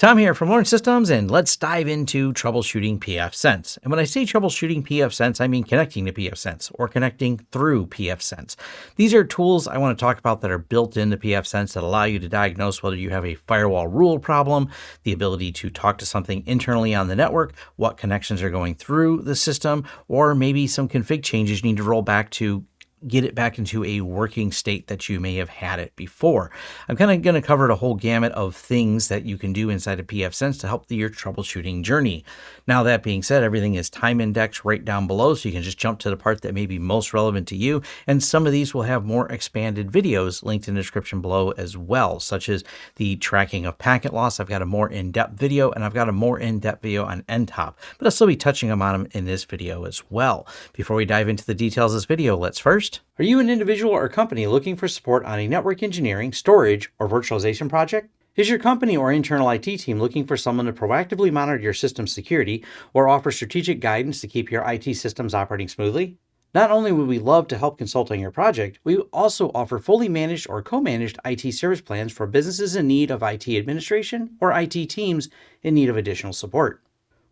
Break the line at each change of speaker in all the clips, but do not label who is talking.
Tom here from Lawrence Systems, and let's dive into troubleshooting pfSense. And when I say troubleshooting pfSense, I mean connecting to pfSense or connecting through pfSense. These are tools I want to talk about that are built into pfSense that allow you to diagnose whether you have a firewall rule problem, the ability to talk to something internally on the network, what connections are going through the system, or maybe some config changes you need to roll back to get it back into a working state that you may have had it before. I'm kind of going to cover a whole gamut of things that you can do inside of pfSense to help your troubleshooting journey. Now that being said, everything is time indexed right down below, so you can just jump to the part that may be most relevant to you. And some of these will have more expanded videos linked in the description below as well, such as the tracking of packet loss. I've got a more in-depth video and I've got a more in-depth video on NTOP, but I'll still be touching on them in this video as well. Before we dive into the details of this video, let's first are you an individual or company looking for support on a network engineering, storage, or virtualization project? Is your company or internal IT team looking for someone to proactively monitor your system security or offer strategic guidance to keep your IT systems operating smoothly? Not only would we love to help consult on your project, we also offer fully managed or co-managed IT service plans for businesses in need of IT administration or IT teams in need of additional support.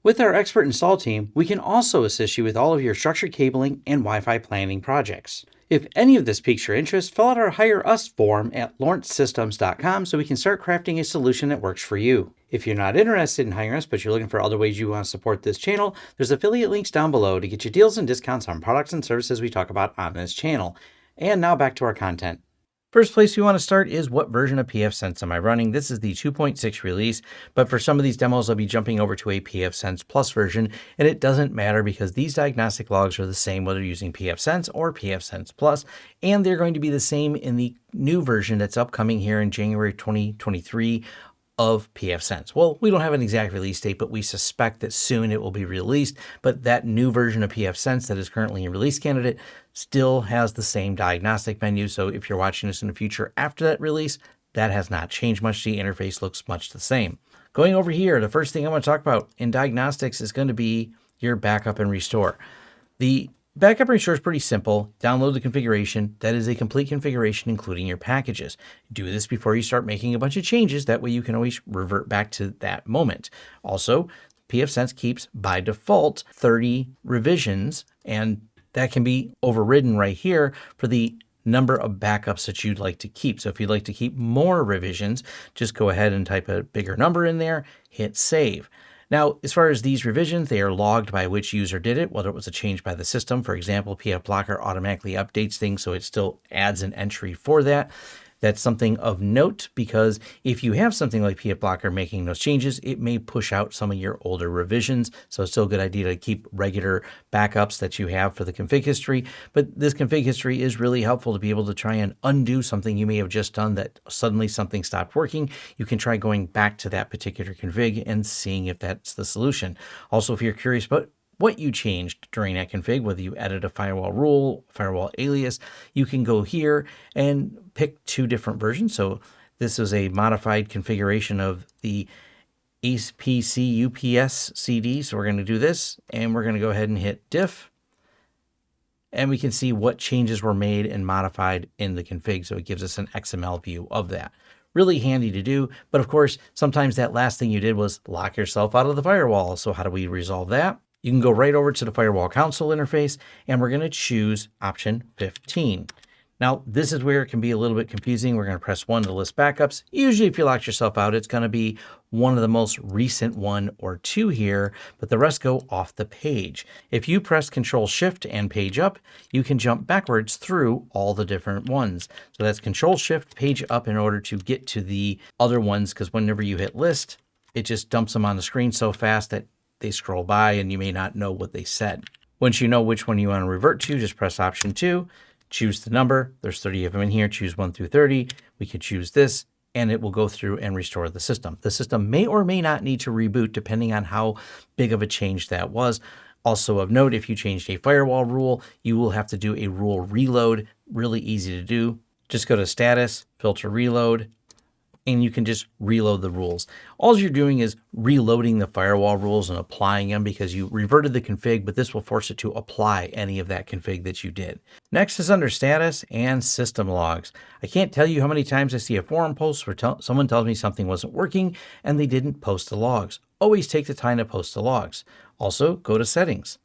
With our expert install team, we can also assist you with all of your structured cabling and Wi-Fi planning projects. If any of this piques your interest, fill out our Hire Us form at lawrencesystems.com so we can start crafting a solution that works for you. If you're not interested in hiring us, but you're looking for other ways you want to support this channel, there's affiliate links down below to get you deals and discounts on products and services we talk about on this channel. And now back to our content. First place we want to start is what version of pfSense am I running? This is the 2.6 release, but for some of these demos, I'll be jumping over to a pfSense Plus version, and it doesn't matter because these diagnostic logs are the same whether using pfSense or pfSense Plus, and they're going to be the same in the new version that's upcoming here in January 2023 of pfSense. Well, we don't have an exact release date, but we suspect that soon it will be released. But that new version of pfSense that is currently in release candidate still has the same diagnostic menu. So if you're watching this in the future after that release, that has not changed much. The interface looks much the same. Going over here, the first thing I want to talk about in diagnostics is going to be your backup and restore. The Backup and restore is pretty simple. Download the configuration. That is a complete configuration, including your packages. Do this before you start making a bunch of changes. That way you can always revert back to that moment. Also, pfSense keeps by default 30 revisions, and that can be overridden right here for the number of backups that you'd like to keep. So if you'd like to keep more revisions, just go ahead and type a bigger number in there, hit save. Now, as far as these revisions, they are logged by which user did it, whether it was a change by the system. For example, pfBlocker automatically updates things, so it still adds an entry for that. That's something of note because if you have something like pfBlocker making those changes, it may push out some of your older revisions. So it's still a good idea to keep regular backups that you have for the config history. But this config history is really helpful to be able to try and undo something you may have just done that suddenly something stopped working. You can try going back to that particular config and seeing if that's the solution. Also, if you're curious about what you changed during that config, whether you added a firewall rule, firewall alias, you can go here and pick two different versions. So this is a modified configuration of the apcupsd. So we're going to do this and we're going to go ahead and hit diff and we can see what changes were made and modified in the config. So it gives us an XML view of that. Really handy to do. But of course, sometimes that last thing you did was lock yourself out of the firewall. So how do we resolve that? You can go right over to the Firewall Console interface and we're going to choose option 15. Now, this is where it can be a little bit confusing. We're going to press 1 to list backups. Usually, if you lock yourself out, it's going to be one of the most recent one or two here, but the rest go off the page. If you press Control Shift and page up, you can jump backwards through all the different ones. So that's Control Shift, page up in order to get to the other ones, because whenever you hit list, it just dumps them on the screen so fast that they scroll by and you may not know what they said. Once you know which one you want to revert to, just press option two, choose the number. There's 30 of them in here. Choose 1 through 30. We could choose this and it will go through and restore the system. The system may or may not need to reboot depending on how big of a change that was. Also of note, if you changed a firewall rule, you will have to do a rule reload. Really easy to do. Just go to status, filter reload, and you can just reload the rules. All you're doing is reloading the firewall rules and applying them because you reverted the config, but this will force it to apply any of that config that you did. Next is under status and system logs. I can't tell you how many times I see a forum post where someone tells me something wasn't working and they didn't post the logs. Always take the time to post the logs. Also, go to settings.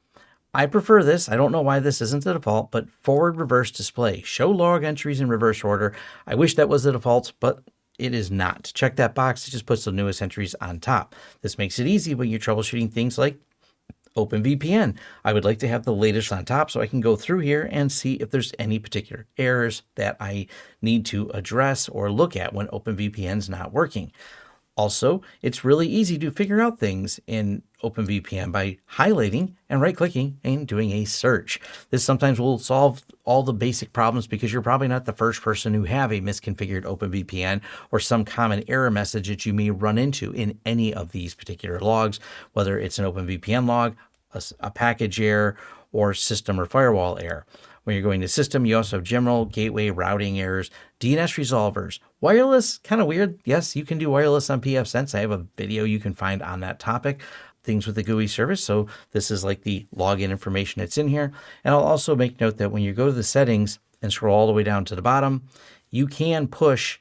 I prefer this. I don't know why this isn't the default, but forward reverse display. Show log entries in reverse order. I wish that was the default, but it is not. Check that box. It just puts the newest entries on top. This makes it easy when you're troubleshooting things like OpenVPN. I would like to have the latest on top so I can go through here and see if there's any particular errors that I need to address or look at when OpenVPN is not working. Also, it's really easy to figure out things in OpenVPN by highlighting and right-clicking and doing a search. This sometimes will solve all the basic problems because you're probably not the first person who have a misconfigured OpenVPN or some common error message that you may run into in any of these particular logs, whether it's an OpenVPN log, a, a package error, or system or firewall error. When you're going to system, you also have general gateway routing errors, DNS resolvers, wireless, kind of weird. Yes, you can do wireless on pfSense. I have a video you can find on that topic things with the GUI service. So this is like the login information that's in here. And I'll also make note that when you go to the settings and scroll all the way down to the bottom, you can push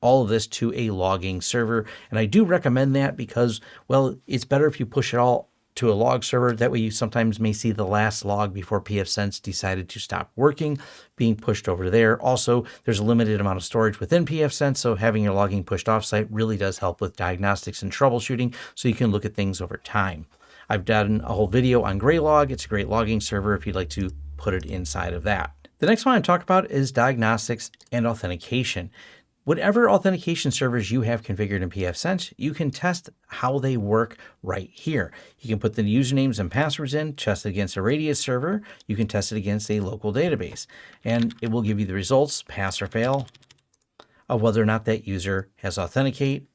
all of this to a logging server. And I do recommend that because, well, it's better if you push it all to a log server. That way you sometimes may see the last log before pfSense decided to stop working being pushed over there. Also, there's a limited amount of storage within pfSense, so having your logging pushed offsite really does help with diagnostics and troubleshooting so you can look at things over time. I've done a whole video on Graylog. It's a great logging server if you'd like to put it inside of that. The next one I talk about is diagnostics and authentication. Whatever authentication servers you have configured in pfSense, you can test how they work right here. You can put the usernames and passwords in, test it against a Radius server. You can test it against a local database, and it will give you the results, pass or fail, of whether or not that user has authenticate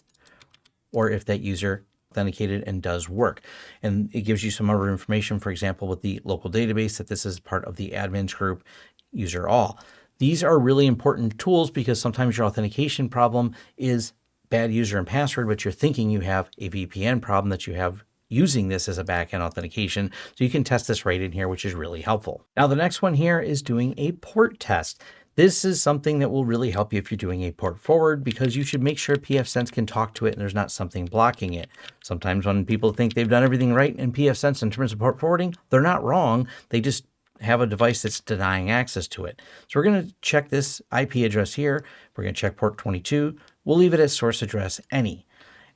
or if that user authenticated and does work. And it gives you some other information, for example, with the local database, that this is part of the admins group user all. These are really important tools because sometimes your authentication problem is bad user and password, but you're thinking you have a VPN problem that you have using this as a backend authentication. So you can test this right in here, which is really helpful. Now, the next one here is doing a port test. This is something that will really help you if you're doing a port forward because you should make sure pfSense can talk to it and there's not something blocking it. Sometimes when people think they've done everything right in pfSense in terms of port forwarding, they're not wrong. They just have a device that's denying access to it. So we're going to check this IP address here. We're going to check port 22. We'll leave it as source address any.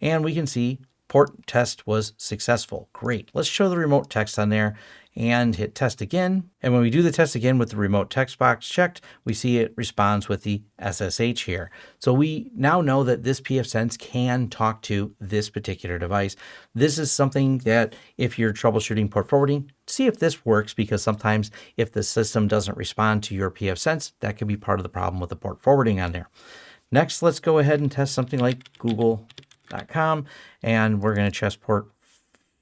And we can see port test was successful. Great. Let's show the remote text on there and hit test again. And when we do the test again with the remote text box checked, we see it responds with the SSH here. So we now know that this pfSense can talk to this particular device. This is something that if you're troubleshooting port forwarding, see if this works because sometimes if the system doesn't respond to your pfSense, that could be part of the problem with the port forwarding on there. Next, let's go ahead and test something like google.com and we're going to test port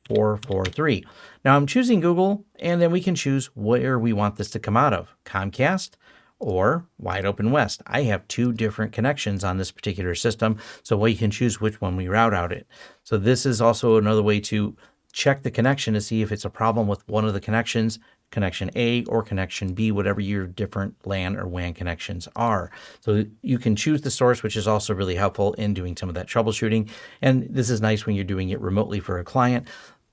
443. Now I'm choosing Google and then we can choose where we want this to come out of, Comcast or Wide Open West. I have two different connections on this particular system, so we can choose which one we route out it. So this is also another way to check the connection to see if it's a problem with one of the connections, connection A or connection B, whatever your different LAN or WAN connections are. So you can choose the source, which is also really helpful in doing some of that troubleshooting. And this is nice when you're doing it remotely for a client.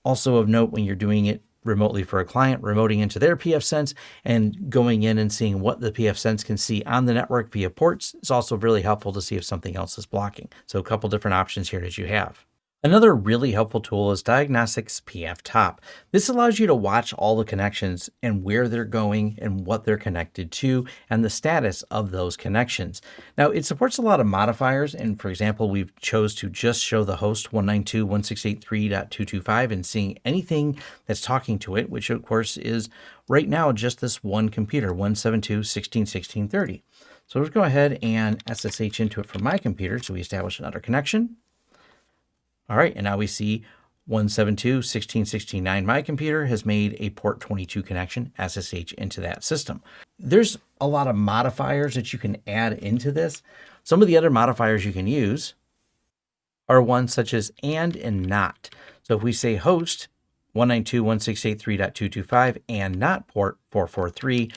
Also of note when you're doing it remotely for a client, remoting into their pfSense and going in and seeing what the pfSense can see on the network via ports is also really helpful to see if something else is blocking. So a couple different options here that you have. Another really helpful tool is Diagnostics pfTop. This allows you to watch all the connections and where they're going and what they're connected to and the status of those connections. Now it supports a lot of modifiers and for example we've chose to just show the host 192.168.3.225 and seeing anything that's talking to it which of course is right now just this one computer 172.16.16.30. So let's go ahead and SSH into it from my computer so we establish another connection. All right, and now we see 172.16.16.9. My computer has made a port 22 connection SSH into that system. There's a lot of modifiers that you can add into this. Some of the other modifiers you can use are ones such as and and not. So if we say host 192.168.3.225 and not port 443,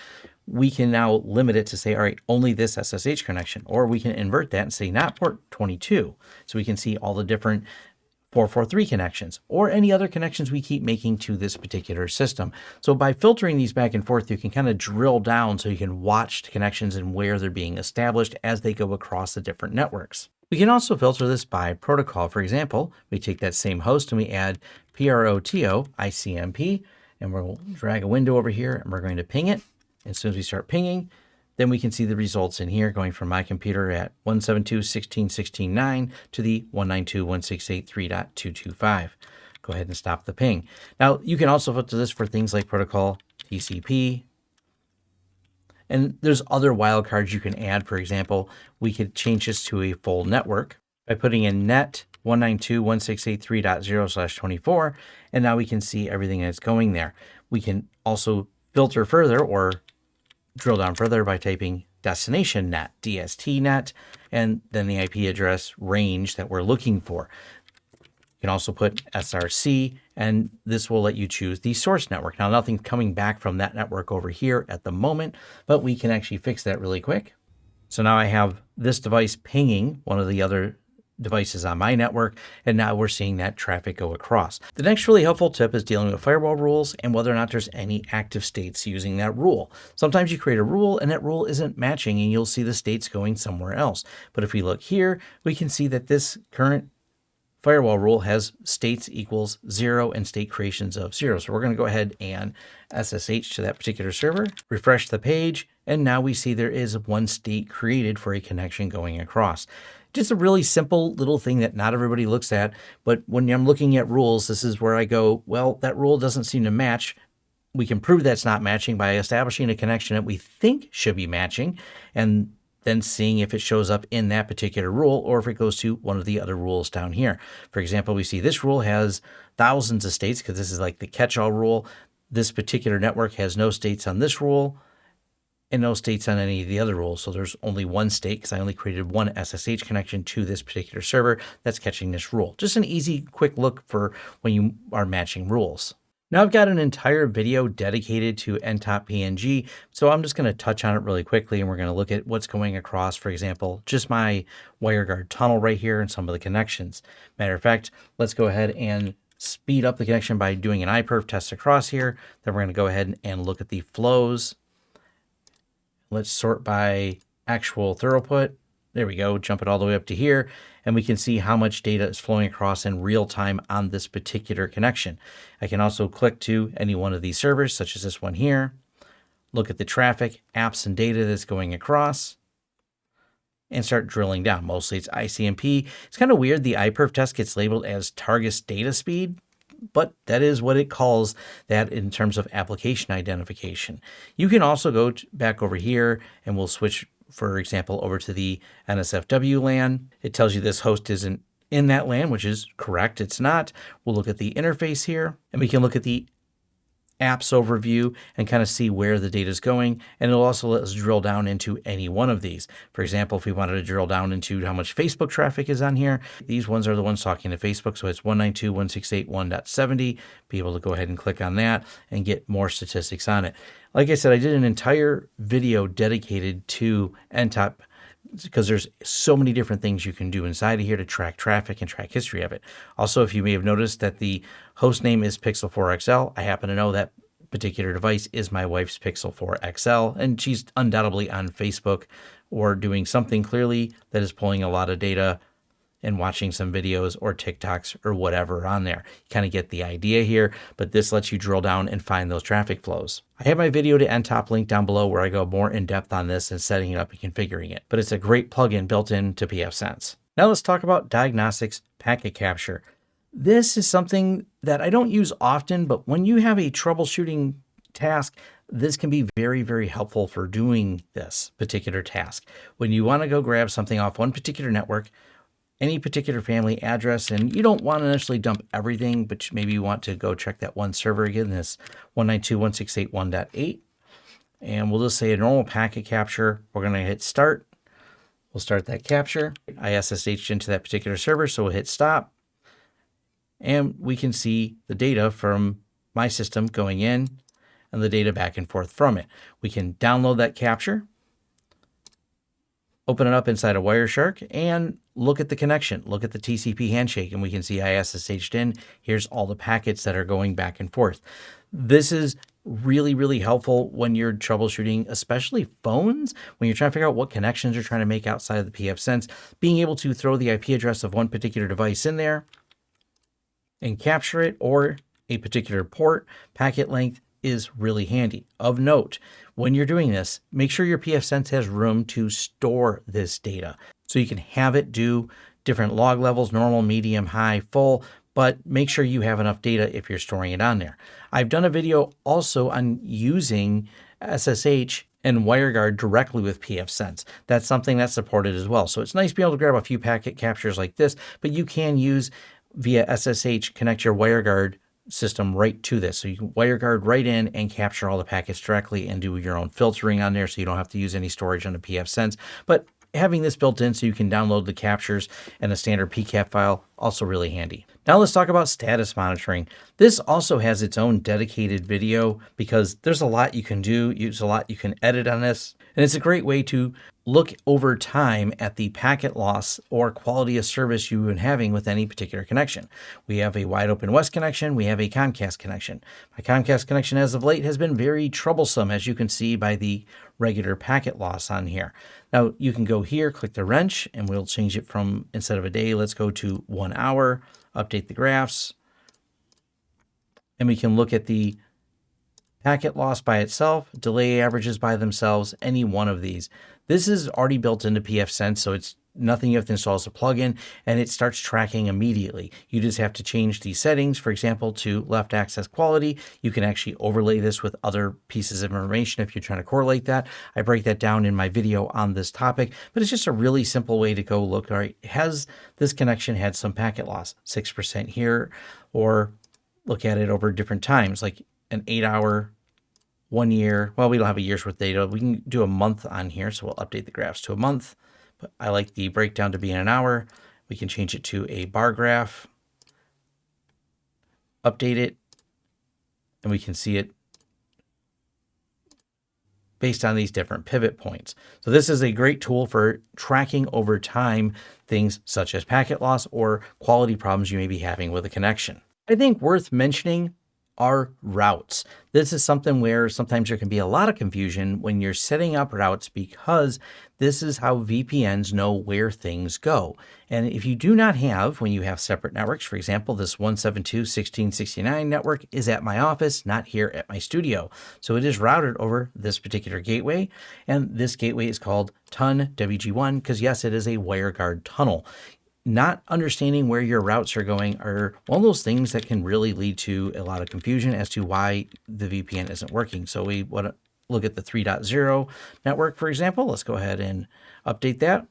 we can now limit it to say, all right, only this SSH connection, or we can invert that and say not port 22. So we can see all the different 443 connections or any other connections we keep making to this particular system. So by filtering these back and forth, you can kind of drill down so you can watch the connections and where they're being established as they go across the different networks. We can also filter this by protocol. For example, we take that same host and we add PROTO ICMP, and we'll drag a window over here and we're going to ping it. As soon as we start pinging, then we can see the results in here going from my computer at 172.16.16.9 to the 192.168.3.225. Go ahead and stop the ping. Now you can also filter this for things like protocol TCP. And there's other wildcards you can add. For example, we could change this to a full network by putting in net 192.168.3.0 slash 24. And now we can see everything that's going there. We can also filter further or drill down further by typing destination net, DST net, and then the IP address range that we're looking for. You can also put SRC, and this will let you choose the source network. Now, nothing's coming back from that network over here at the moment, but we can actually fix that really quick. So now I have this device pinging one of the other devices on my network, and now we're seeing that traffic go across. The next really helpful tip is dealing with firewall rules and whether or not there's any active states using that rule. Sometimes you create a rule and that rule isn't matching and you'll see the states going somewhere else. But if we look here, we can see that this current firewall rule has states equals zero and state creations of zero. So we're going to go ahead and SSH to that particular server, refresh the page, and now we see there is one state created for a connection going across. Just a really simple little thing that not everybody looks at. But when I'm looking at rules, this is where I go, well, that rule doesn't seem to match. We can prove that's not matching by establishing a connection that we think should be matching and then seeing if it shows up in that particular rule or if it goes to one of the other rules down here. For example, we see this rule has thousands of states because this is like the catch-all rule. This particular network has no states on this rule and no states on any of the other rules. So there's only one state because I only created one SSH connection to this particular server that's catching this rule. Just an easy, quick look for when you are matching rules. Now I've got an entire video dedicated to ntopng, so I'm just going to touch on it really quickly and we're going to look at what's going across, for example, just my WireGuard tunnel right here and some of the connections. Matter of fact, let's go ahead and speed up the connection by doing an iPerf test across here. Then we're going to go ahead and look at the flows Let's sort by actual throughput. There we go, jump it all the way up to here, and we can see how much data is flowing across in real time on this particular connection. I can also click to any one of these servers, such as this one here, look at the traffic, apps, and data that's going across, and start drilling down. Mostly it's ICMP. It's kind of weird the iPerf test gets labeled as Targus data speed, but that is what it calls that in terms of application identification. You can also go back over here and we'll switch, for example, over to the NSFW LAN. It tells you this host isn't in that LAN, which is correct. It's not. We'll look at the interface here and we can look at the apps overview and kind of see where the data is going. And it'll also let us drill down into any one of these. For example, if we wanted to drill down into how much Facebook traffic is on here, these ones are the ones talking to Facebook. So it's 192.168.1.70. Be able to go ahead and click on that and get more statistics on it. Like I said, I did an entire video dedicated to NTOP because there's so many different things you can do inside of here to track traffic and track history of it. Also, if you may have noticed that the host name is Pixel 4 XL, I happen to know that particular device is my wife's Pixel 4 XL, and she's undoubtedly on Facebook or doing something clearly that is pulling a lot of data and watching some videos or TikToks or whatever on there. You kind of get the idea here, but this lets you drill down and find those traffic flows. I have my video to NTOP link down below where I go more in depth on this and setting it up and configuring it, but it's a great plugin built into pfSense. Now let's talk about diagnostics packet capture. This is something that I don't use often, but when you have a troubleshooting task, this can be very, very helpful for doing this particular task. When you want to go grab something off one particular network, any particular family address, and you don't want to necessarily dump everything, but maybe you want to go check that one server again, this 192.168.1.8. And we'll just say a normal packet capture. We're going to hit start. We'll start that capture. I SSH into that particular server, so we'll hit stop. And we can see the data from my system going in and the data back and forth from it. We can download that capture, open it up inside of Wireshark, and look at the connection. Look at the TCP handshake, and we can see I SSH'd in. Here's all the packets that are going back and forth. This is really, really helpful when you're troubleshooting, especially phones, when you're trying to figure out what connections you're trying to make outside of the pfSense. Being able to throw the IP address of one particular device in there and capture it or a particular port packet length is really handy. Of note, when you're doing this, make sure your pfSense has room to store this data. So you can have it do different log levels, normal, medium, high, full, but make sure you have enough data if you're storing it on there. I've done a video also on using SSH and WireGuard directly with pfSense. That's something that's supported as well. So it's nice to be able to grab a few packet captures like this, but you can use via SSH, connect your WireGuard system right to this. So you can WireGuard right in and capture all the packets directly and do your own filtering on there so you don't have to use any storage on the pfSense. But having this built in so you can download the captures and a standard PCAP file, also really handy. Now let's talk about status monitoring. This also has its own dedicated video because there's a lot you can do, there's a lot you can edit on this, and it's a great way to look over time at the packet loss or quality of service you've been having with any particular connection. We have a wide open west connection, we have a Comcast connection. My Comcast connection as of late has been very troublesome as you can see by the regular packet loss on here. Now you can go here, click the wrench, and we'll change it from instead of a day, let's go to one hour, update the graphs, and we can look at the packet loss by itself, delay averages by themselves, any one of these. This is already built into pfSense, so it's nothing you have to install as a plugin, and it starts tracking immediately. You just have to change the settings, for example, to left axis quality. You can actually overlay this with other pieces of information if you're trying to correlate that. I break that down in my video on this topic, but it's just a really simple way to go look, all right, has this connection had some packet loss? 6% here, or look at it over different times, like an eight hour one year. Well, we don't have a year's worth of data. We can do a month on here. So we'll update the graphs to a month. But I like the breakdown to be in an hour. We can change it to a bar graph, update it, and we can see it based on these different pivot points. So this is a great tool for tracking over time things such as packet loss or quality problems you may be having with a connection. I think worth mentioning are routes. This is something where sometimes there can be a lot of confusion when you're setting up routes because this is how VPNs know where things go. And if you do not have, when you have separate networks, for example, this 172.16.69 network is at my office, not here at my studio. So it is routed over this particular gateway. And this gateway is called TUN WG1 because yes, it is a WireGuard tunnel not understanding where your routes are going are one of those things that can really lead to a lot of confusion as to why the VPN isn't working. So we want to look at the 3.0 network, for example. Let's go ahead and update that.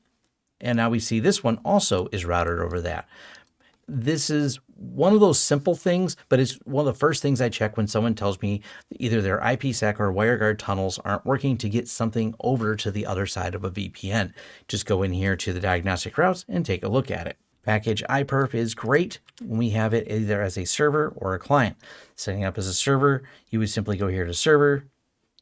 And now we see this one also is routed over that. This is one of those simple things, but it's one of the first things I check when someone tells me either their IPsec or WireGuard tunnels aren't working to get something over to the other side of a VPN. Just go in here to the diagnostic routes and take a look at it. Package iPerf is great when we have it either as a server or a client. Setting up as a server, you would simply go here to server,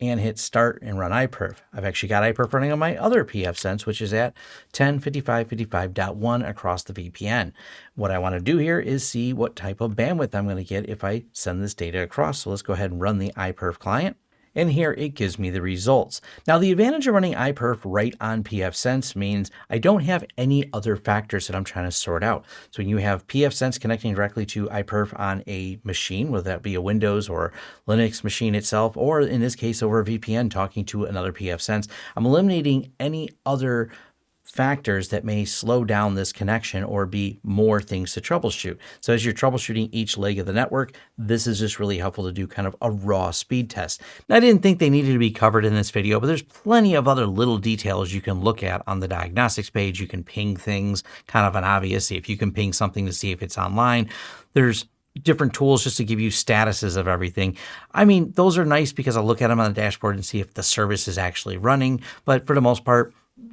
and hit start and run iPerf. I've actually got iPerf running on my other pfSense, which is at 1055.55.1 across the VPN. What I want to do here is see what type of bandwidth I'm going to get if I send this data across. So let's go ahead and run the iPerf client and here it gives me the results. Now the advantage of running iPerf right on pfSense means I don't have any other factors that I'm trying to sort out. So when you have pfSense connecting directly to iPerf on a machine, whether that be a Windows or Linux machine itself, or in this case over a VPN talking to another pfSense, I'm eliminating any other factors that may slow down this connection or be more things to troubleshoot. So as you're troubleshooting each leg of the network, this is just really helpful to do kind of a raw speed test. Now, I didn't think they needed to be covered in this video, but there's plenty of other little details you can look at on the diagnostics page. You can ping things, kind of an obvious, if you can ping something to see if it's online. There's different tools just to give you statuses of everything. I mean, those are nice because I'll look at them on the dashboard and see if the service is actually running. But for the most part,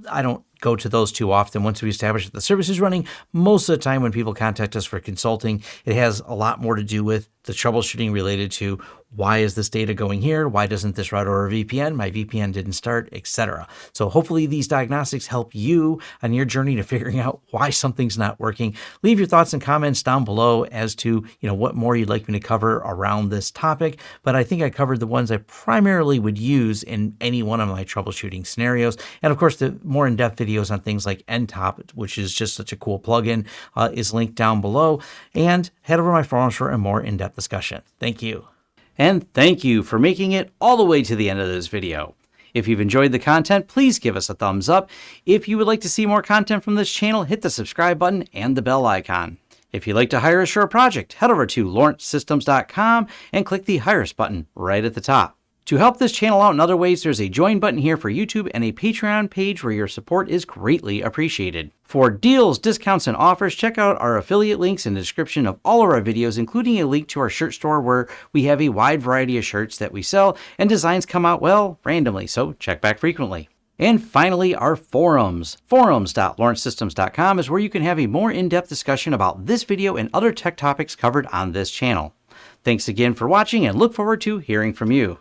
I don't go to those too often. Once we establish that the service is running, most of the time when people contact us for consulting, it has a lot more to do with the troubleshooting related to why is this data going here? Why doesn't this route over VPN? My VPN didn't start, etc. So hopefully these diagnostics help you on your journey to figuring out why something's not working. Leave your thoughts and comments down below as to, you know, what more you'd like me to cover around this topic, but I think I covered the ones I primarily would use in any one of my troubleshooting scenarios. And of course, the more in-depth videos on things like NTOP, which is just such a cool plugin, uh, is linked down below. And head over to my forums for a more in-depth discussion. Thank you. And thank you for making it all the way to the end of this video. If you've enjoyed the content, please give us a thumbs up. If you would like to see more content from this channel, hit the subscribe button and the bell icon. If you'd like to hire a project, head over to lawrencesystems.com and click the Hire Us button right at the top. To help this channel out in other ways, there's a join button here for YouTube and a Patreon page where your support is greatly appreciated. For deals, discounts, and offers, check out our affiliate links in the description of all of our videos, including a link to our shirt store where we have a wide variety of shirts that we sell and designs come out, well, randomly, so check back frequently. And finally, our forums. Forums.lawrencesystems.com is where you can have a more in-depth discussion about this video and other tech topics covered on this channel. Thanks again for watching and look forward to hearing from you.